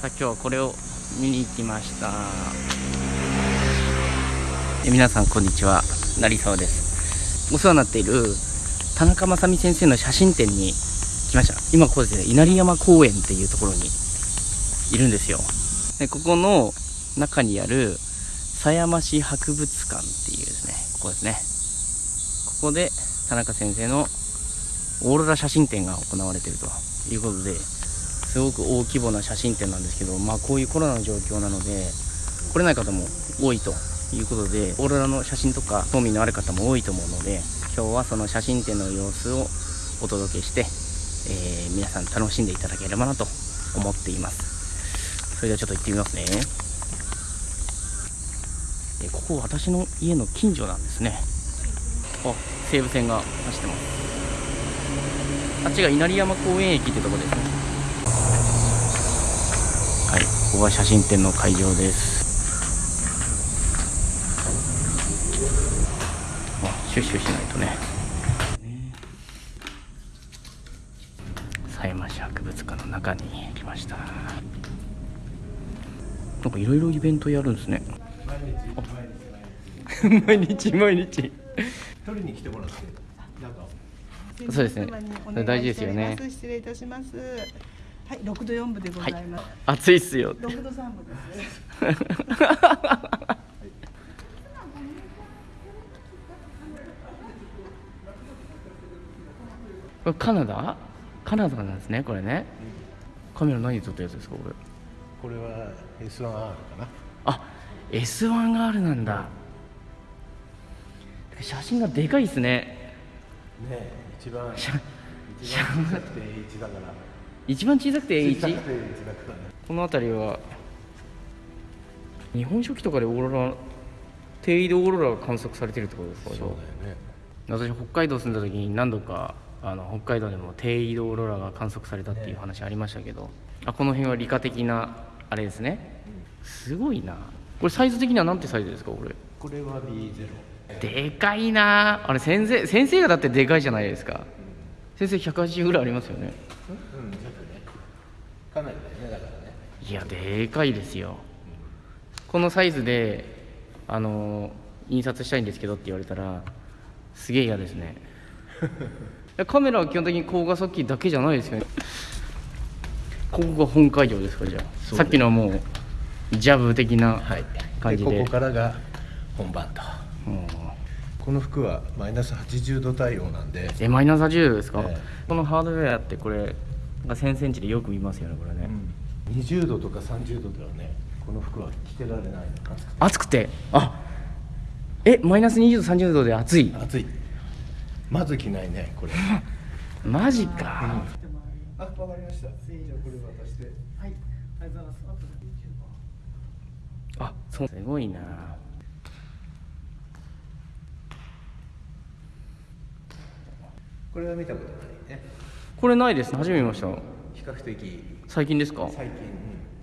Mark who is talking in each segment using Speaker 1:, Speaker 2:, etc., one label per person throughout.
Speaker 1: さあ今日はこれを見に行きました。え皆さんこんにちは。成沢です。お世話になっている田中正美先生の写真展に来ました。今ここですね稲荷山公園っていうところにいるんですよ。でここの中にある狭山市博物館っていうですねここですね。ここで田中先生のオーロラ写真展が行われているということですごく大規模な写真展なんですけど、まあ、こういうコロナの状況なので来れない方も多いということでオーロラの写真とか興味のある方も多いと思うので今日はその写真展の様子をお届けして、えー、皆さん楽しんでいただければなと思っています。それではちょっと行ってみますね。えここ私の家の近所なんですね。あ西武線が走ってます。あっちが稲荷山公園駅ってとこですねはいここが写真展の会場です。あシュッシュしないとね。狭山市博物館の中に来ました。なんかいろいろイベントやるんですね。毎日毎日
Speaker 2: 取りに来てもらって。
Speaker 1: そうですね。大事ですよね。
Speaker 3: 失礼いたします。はい、六度四分でございます。
Speaker 1: 暑い。っすよ。
Speaker 3: 六、度三分です。
Speaker 1: これカナダ？カナダなんですねこれね。カメラ何で撮ったやつですかこれ？
Speaker 2: これは S1R かな。
Speaker 1: あ S1R なんだ。写真がでかいですね。
Speaker 2: ねえ一番
Speaker 1: 写
Speaker 2: 一番小さくて H だから
Speaker 1: 一番小さくて
Speaker 2: 小さくて H だからね。
Speaker 1: この辺りは日本書紀とかでオーロラ低緯度オーロラが観測されてるってことですか？
Speaker 2: そうだよね。
Speaker 1: 私北海道住んだ時に何度かあの北海道でも低緯度オーロラが観測されたっていう話ありましたけど、あこの辺は理科的なあれですね。すごいな。これサイズ的には何てサイズですかこれ？
Speaker 2: これは B0
Speaker 1: でかいな。あれ先生先生がだってでかいじゃないですか。先生180ぐらいありますよね。
Speaker 2: うんかなりだよねだからね。
Speaker 1: いやでかいですよ。このサイズであの印刷したいんですけどって言われたらすげえ嫌ですね。カメラは基本的に高画素機だけじゃないですよね。ここが本会場ですかじゃあ。さっきのはもうジャブ的な
Speaker 2: はい。
Speaker 1: 感じで。
Speaker 2: ここからが本番と。
Speaker 1: うん。
Speaker 2: この服はマイナス80度対応なんで、
Speaker 1: えマイナス80ですか、
Speaker 2: ええ。
Speaker 1: このハードウェアってこれが1000センチでよく見ますよねこれね、
Speaker 2: 20度とか30度ではねこの服は着てられないの
Speaker 1: 暑くて。あえマイナス20度30度で暑い。
Speaker 2: 暑い。まず着ないねこれ。
Speaker 1: マジか、
Speaker 2: あ、わかりました。じゃあこれ渡して。
Speaker 3: はい、ありがとうございます。
Speaker 1: あそう。すごいな。
Speaker 2: これは見たことないね。
Speaker 1: これないです初めて見ました。
Speaker 2: 比較的。
Speaker 1: 最近ですか？
Speaker 2: 最近、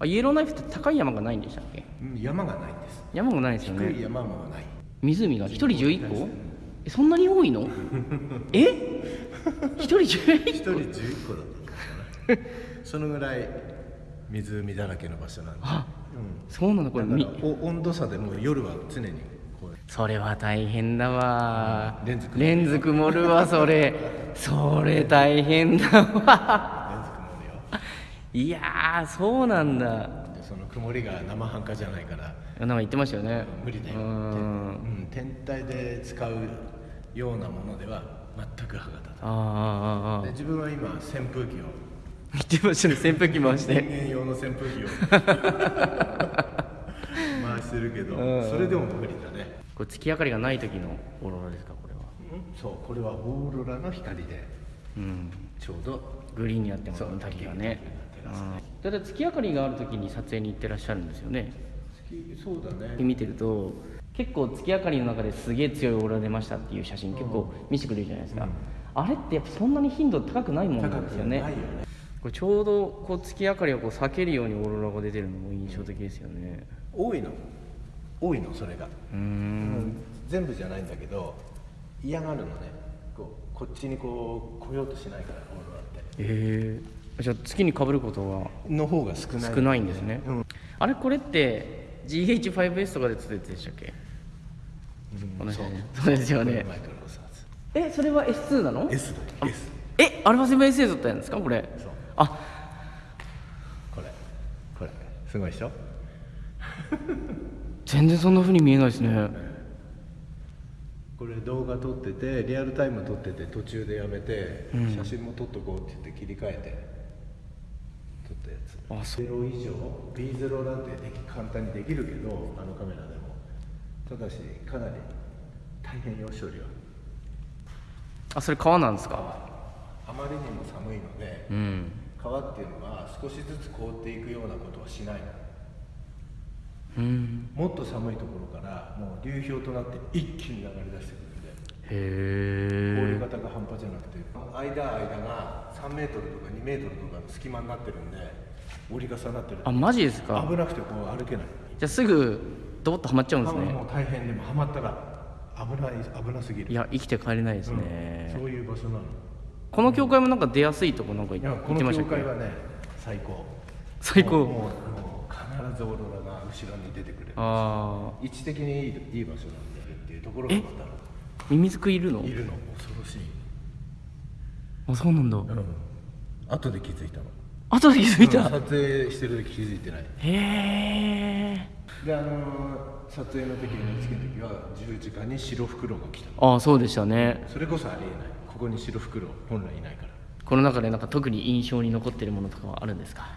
Speaker 1: あイエローナイフって高い山がないんでしたっけ？
Speaker 2: うんうん山がないんです。
Speaker 1: 山もないですよ
Speaker 2: 低い
Speaker 1: ね
Speaker 2: 山もない。
Speaker 1: 湖が。1人11個？えそんなに多いの？え？1人
Speaker 2: 一
Speaker 1: 11
Speaker 2: 人11個だった そのぐらい湖だらけの場所なんで。
Speaker 1: あ
Speaker 2: う
Speaker 1: そうなの？これ
Speaker 2: 温度差でもう夜は常に
Speaker 1: それは大変だわ。
Speaker 2: レンズ曇る
Speaker 1: わ。それ。それ大変だわ。
Speaker 2: レンズ曇るよ。
Speaker 1: いやーそうなんだ。
Speaker 2: でその曇りが生半可じゃないから。
Speaker 1: なんか言ってましたよね。
Speaker 2: 無理だよ。
Speaker 1: う
Speaker 2: うんん、天体で使うようなものでは全く歯が立たない。
Speaker 1: あ
Speaker 2: で自分は今扇風機を。
Speaker 1: 言ってましたね。扇風機回し
Speaker 2: 人
Speaker 1: て
Speaker 2: 間用の扇風機を。回してるけど
Speaker 1: うん。
Speaker 2: それでも無理だね
Speaker 1: これ月明かりがない時のオーロラですかこれは。
Speaker 2: そうこれはオーロラの光で。
Speaker 1: うん。
Speaker 2: ちょうど。
Speaker 1: グリーンになってますね
Speaker 2: そう
Speaker 1: 滝がね。だって月明かりがある時に撮影に行ってらっしゃるんですよね。
Speaker 2: 月そうだね。
Speaker 1: 見てると結構月明かりの中ですげえ強いオーロラ出ましたっていう写真結構見せてくれるじゃないですか、あれってやっぱそんなに頻度高くないものなんですよね。
Speaker 2: 高くないよね。
Speaker 1: これちょうどこう月明かりをこう避けるようにオーロラが出てるのも印象的ですよね。
Speaker 2: 多いの？多いのそれが、
Speaker 1: うー
Speaker 2: うん。全部じゃないんだけど嫌がるのね。こうこっちにこう来ようとしないからオーロラって。
Speaker 1: ええ。じゃあ月に被ることは
Speaker 2: の方が少ない。
Speaker 1: 少ないんですね、
Speaker 2: うん。
Speaker 1: あれこれって GH5S とかで撮ってたでしたっけこの写真そうですよね。えそれは S2 なの
Speaker 2: ？S だよ。S
Speaker 1: えアルファ 7S で撮ったんですか？これ。
Speaker 2: そう。
Speaker 1: あ。
Speaker 2: これ。これ。すごいでしょ？
Speaker 1: 全然そんな風に見えないですね。
Speaker 2: これ動画撮っててリアルタイム撮ってて途中でやめて、写真も撮っとこうって言って切り替えて撮ったやつ。
Speaker 1: あそ
Speaker 2: ゼロ以上？B0 なんてでき簡単にできるけどあのカメラでも。ただしかなり大変よ処理は。
Speaker 1: あそれ川なんですか？
Speaker 2: あまりにも寒いので、
Speaker 1: うん。
Speaker 2: 川っていうのは少しずつ凍っていくようなことはしないの。
Speaker 1: うん
Speaker 2: もっと寒いところからもう流氷となって一気に流れ出してくるんで。
Speaker 1: へえ
Speaker 2: 氷型が半端じゃなくて。間間が3メートルとか2メートルとかの隙間になってるんで折り重なってる。
Speaker 1: あマジですか？
Speaker 2: 危なくてこう歩けない。
Speaker 1: じゃあすぐドボッとはまっちゃうんですね。
Speaker 2: もう大変でもはまったら危ない危なすぎる。
Speaker 1: いや生きて帰れないです
Speaker 2: うん。
Speaker 1: ね、
Speaker 2: そういう場所なの。
Speaker 1: この教会もなんか出やすいとこなんか
Speaker 2: い
Speaker 1: 言
Speaker 2: やこの
Speaker 1: ってましたっけ？
Speaker 2: 教会はね最高。
Speaker 1: 最高。
Speaker 2: もう必ずオーロラが後ろに出てくる
Speaker 1: ああ
Speaker 2: 位置的にいいいい場所なんだよっていうところがま
Speaker 1: ミミズクいるの？
Speaker 2: たいるの。恐ろしい。
Speaker 1: あそうなんだ、
Speaker 2: うん。後で気づいたの。
Speaker 1: 後で気づいた、
Speaker 2: うん。撮影してる時気づいてない。
Speaker 1: へえ
Speaker 2: であのー撮影の時 NHK の時は10時間に白フクロウが来た
Speaker 1: ああそうでしたね。
Speaker 2: それこそありえない。ここに白フクロウ本来いないから。
Speaker 1: この中でなんか特に印象に残ってるものとかはあるんですか？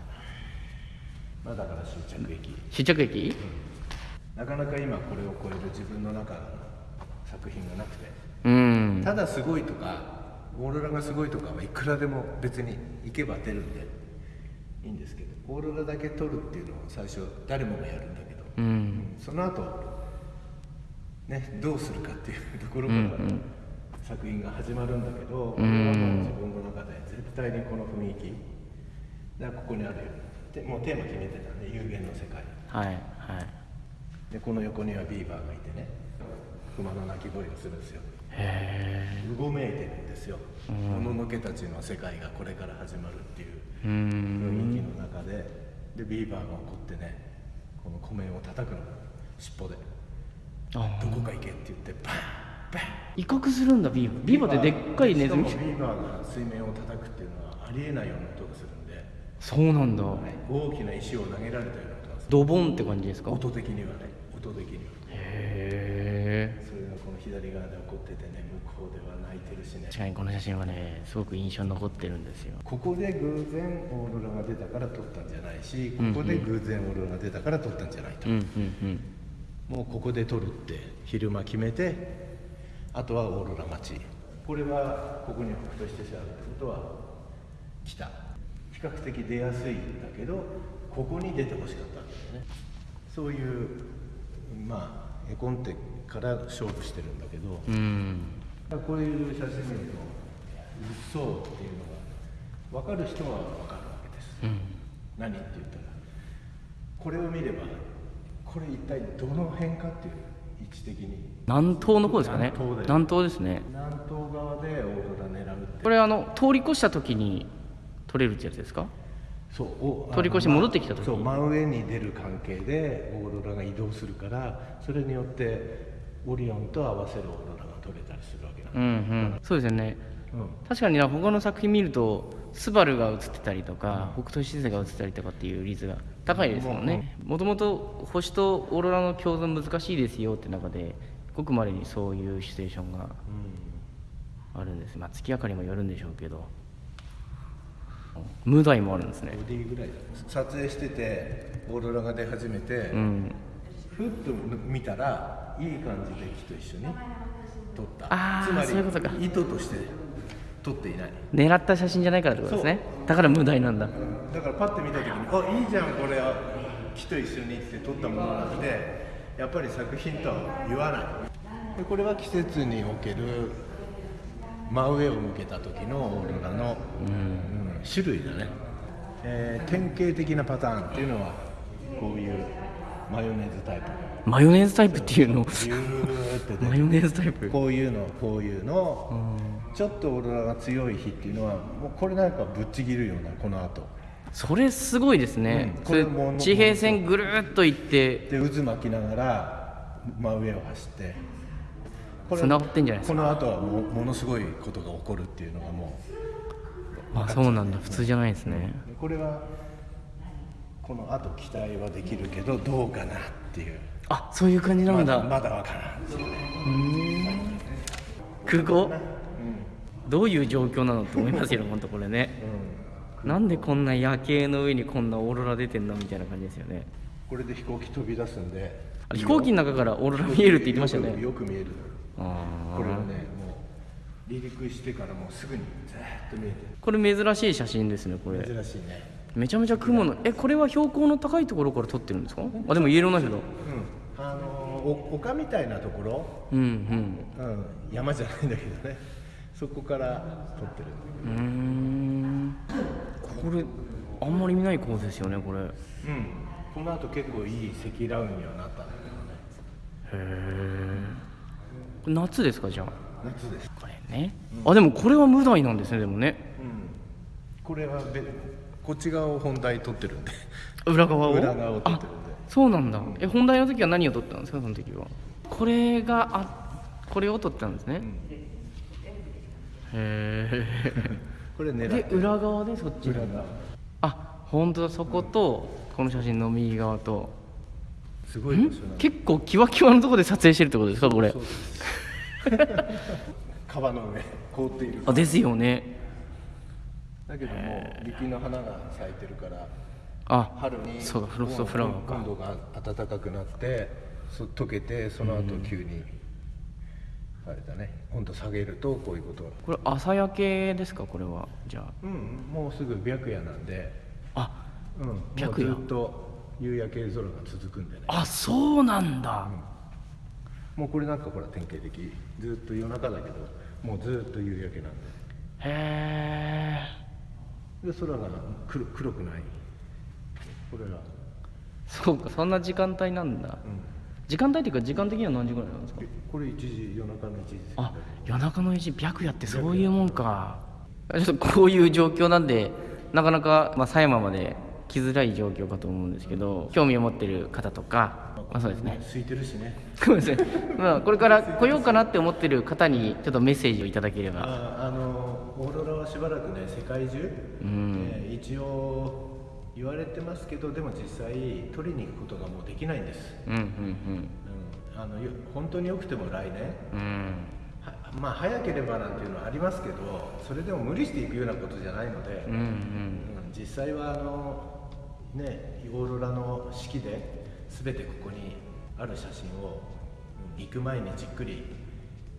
Speaker 2: まあだから終着駅
Speaker 1: 終着駅
Speaker 2: なかなか今これを超える自分の中の作品がなくて。
Speaker 1: うん。
Speaker 2: ただすごいとかオーロラがすごいとかはいくらでも別に行けば出るんでいいんですけどオーロラだけ撮るっていうのは最初誰もがやるんだけど、
Speaker 1: うん。
Speaker 2: その後ねどうするかっていうところから作品が始まるんだけど、う自分の中で絶対にこの雰囲気だからここにあるよでもうテーマ決めてたんで有限の世界。
Speaker 1: はいはい。
Speaker 2: でこの横にはビーバーがいてね熊の鳴き声をするんですよ。
Speaker 1: へ
Speaker 2: うごめいてるんですよ。もののけたちの世界がこれから始まるっていう
Speaker 1: えうん。
Speaker 2: 雰囲気の中で。でビーバーが怒ってねこの湖面を叩くの。尻尾で。
Speaker 1: あ
Speaker 2: どこか行けって言ってバンバン。
Speaker 1: 威嚇するんだビーバー。ビーバーってでっかいネズミ。
Speaker 2: ビーバーが水面を叩くっていうのはありえないような音がするんで、
Speaker 1: そうなんだ。
Speaker 2: 大きな石を投げられたような音が
Speaker 1: ドボンって感じですか？へ
Speaker 2: 音的にはね。音的には。
Speaker 1: え
Speaker 2: それがこの左側で起こっててね向こうでは泣いてるしね。
Speaker 1: 確かにこの写真はねすごく印象に残ってるんですよ。
Speaker 2: ここで偶然オーロラが出たから撮ったんじゃないしここで偶然オーロラが出たから撮ったんじゃないと、
Speaker 1: うんうん
Speaker 2: もうここで撮るって昼間決めてあとはオーロラ待ち。これはここに北斗七星あるってことは北比較的出やすいんだけどここに出てほしかったんだよね。そういうまあ絵コンテから勝負してるんだけど、
Speaker 1: うん。
Speaker 2: こういう写真見るとうっそうっていうのが分かる人は分かるわけです、
Speaker 1: うん。
Speaker 2: 何って言ったらこれを見ればこれ一体どの辺かっていう位置的に。
Speaker 1: 南東の方ですかね。
Speaker 2: 南東
Speaker 1: ですね。
Speaker 2: 南東側でオーロラ狙うって。
Speaker 1: これあの通り越した時に撮れるってやつですか？
Speaker 2: そうお
Speaker 1: 通り越して戻ってきた時に。
Speaker 2: そう真上に出る関係でオーロラが移動するからそれによってオリオンと合わせるオーロラが撮れたりするわけなんだ。
Speaker 1: うんうん。そうですよね。
Speaker 2: うん。
Speaker 1: 確かにな他の作品見るとスバルが映ってたりとか、北斗七星が映ってたりとかっていう率が高いですもんね。もともと星とオーロラの共存難しいですよって中でごくまれにそういうシチュエーションがあるんです。まあ月明かりもよるんでしょうけど無題もあるんですね。
Speaker 2: 撮影しててオーロラが出始めて、
Speaker 1: うん
Speaker 2: ふっと見たらいい感じで木と一緒に撮った。つまり
Speaker 1: そういうことか。
Speaker 2: 意図として撮っていない。
Speaker 1: 狙った写真じゃないからってことですね。だから無題なんだ。
Speaker 2: だからパッて見た時に「あいいじゃんこれ木と一緒に」って撮ったものなのでやっぱり作品とは言わない。でこれは季節における真上を向けた時のオーロラの、うん種類だね、えー典型的なパターンっていうのはこういうマヨネーズタイプ。
Speaker 1: マヨネーズタイプっていうの？マヨネーズタイプ？
Speaker 2: こういうのこういうの、ちょっとオーロラが強い日っていうのはもうこれなんかぶっちぎるようなこの後。
Speaker 1: それすごいですね、
Speaker 2: うん。これもう
Speaker 1: 地平線ぐるーっと行って
Speaker 2: で渦巻きながら真上を走って。こ
Speaker 1: 繋がってんじゃないですか？
Speaker 2: この後はもうものすごいことが起こるっていうのがも
Speaker 1: あそうなんだ。普通じゃないですね、
Speaker 2: うこれはこの後期待はできるけどどうかなっていう。
Speaker 1: あそういう感じなんだ、
Speaker 2: まだわからんですよね。
Speaker 1: 空港、どういう状況なのって思いますよ本当これね、なんでこんな夜景の上にこんなオーロラ出てんのみたいな感じですよね。
Speaker 2: これで飛行機飛び出すんで。
Speaker 1: あ飛行機の中からオーロラ見えるって言ってましたね。
Speaker 2: よく見える。
Speaker 1: あ
Speaker 2: これはね離陸してからもうすぐにずーっと見えて
Speaker 1: ーこれ珍しい写真ですねこれ。
Speaker 2: る珍しいね。
Speaker 1: めちゃめちゃ雲のえこれは標高の高いところから撮ってるんですか？あでもイエローナイフだ
Speaker 2: うん。あのお丘みたいなところ？
Speaker 1: うん
Speaker 2: うん、山じゃないんだけどね。そこから撮ってる。
Speaker 1: うん。これあんまり見ない構図ですよねこれ。へ
Speaker 2: うん。この後結構いい積乱雲にはなったんだけどね。
Speaker 1: え夏ですかじゃあ。
Speaker 2: 夏です。
Speaker 1: これね、あでもこれは無題なんですねでもね。
Speaker 2: うん。これはべこっち側を本題撮ってるんで。
Speaker 1: 裏側を？
Speaker 2: 裏側を撮ってるんで。
Speaker 1: そうなんだ。え本題の時は何を撮ったんですかその時は？これがあこれを撮ったんですね、へ
Speaker 2: これ
Speaker 1: え
Speaker 2: 狙
Speaker 1: で裏側でそっち
Speaker 2: 裏側。
Speaker 1: あ本当だ。そことこの写真の右側と。
Speaker 2: すごい
Speaker 1: 結構キワキワのところで撮影してるってことですかこれ？
Speaker 2: 川の上凍っている。
Speaker 1: あですよね。
Speaker 2: だけどもう雪の花が咲いてるから
Speaker 1: あ
Speaker 2: 春に
Speaker 1: そうだフロストフラワーか。
Speaker 2: 温度が暖かくなってそ溶けてその後急に、あれだね温度下げるとこういうこと。が
Speaker 1: これ朝焼けですか？これは。じゃ
Speaker 2: うんもうすぐ白夜なんで、
Speaker 1: ああ
Speaker 2: うん、
Speaker 1: 白夜。
Speaker 2: ずっと夕焼け空が続くんでね。
Speaker 1: あそうなんだ、
Speaker 2: もうこれなんかほら典型的。ずっと夜中だけどもうずっと夕焼けなんで
Speaker 1: へえ
Speaker 2: で空が黒黒くない。これが、
Speaker 1: そうかそんな時間帯なんだ、時間帯っていうか時間的には何時ぐらいなんですか？
Speaker 2: えこれ1時夜中の1時
Speaker 1: あ夜中の1時。白夜ってそういうもんか。ちょっとこういう状況なんでなかなか、まあ、狭山まで来づらい状況かと思うんですけど興味を持ってる方とか、まあ、そうですね。
Speaker 2: 空いてるしね。
Speaker 1: まあ、これから来ようかなって思ってる方にちょっとメッセージをいただければ。
Speaker 2: ああのオーロラはしばらくね世界中、えー一応言われてますけどでも実際取りに行くことがもうできないんです、
Speaker 1: うんうん
Speaker 2: うん、あのよ本当によくても来年。
Speaker 1: うん。
Speaker 2: まあ早ければなんていうのはありますけどそれでも無理していくようなことじゃないので、
Speaker 1: うんうん。
Speaker 2: うん実際はあのねオーロラの式で全てここにある写真をうん行く前にじっくり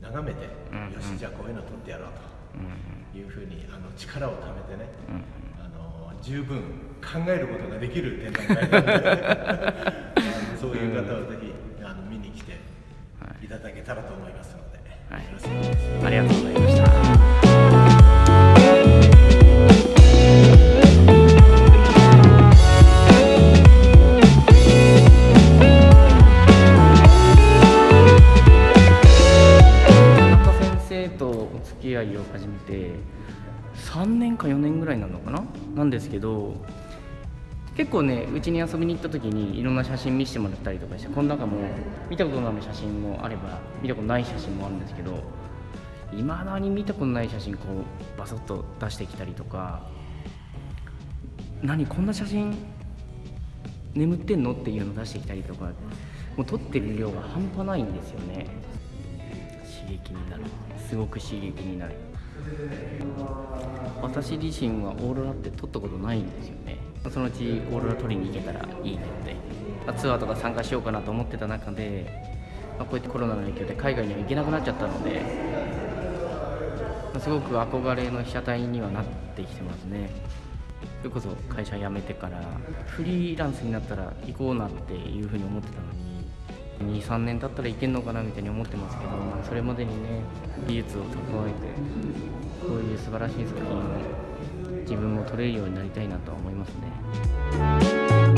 Speaker 2: 眺めて、よしじゃあこういうの撮ってやろうと。いうふうにあの力を貯めてね、あの十分考えることができる展覧会なので そういう方はぜひあの見に来ていただけたらと思いますので、
Speaker 1: はい。
Speaker 2: よろしくお願いします。
Speaker 1: ありがとうございましたなのかな？なんですけど結構ねうちに遊びに行った時にいろんな写真見せてもらったりとかしてこの中も見たことのある写真もあれば見たことない写真もあるんですけどいまだに見たことない写真こうバソッと出してきたりとか何こんな写真眠ってんの？っていうの出してきたりとかもう撮ってる量が半端ないんですよね。刺激になる。すごく刺激になる。私自身はオーロラって撮ったことないんですよね。そのうちオーロラ撮りに行けたらいいねって。ツアーとか参加しようかなと思ってた中で、まあ、こうやってコロナの影響で海外には行けなくなっちゃったので、まあすごく憧れの被写体にはなってきてますね。それこそ会社辞めてからフリーランスになったら行こうなんていうふうに思ってたのに23年経ったらいけるのかなみたいに思ってますけど、まあ、それまでにね技術を蓄えてこういう素晴らしい作品を自分も撮れるようになりたいなとは思いますね。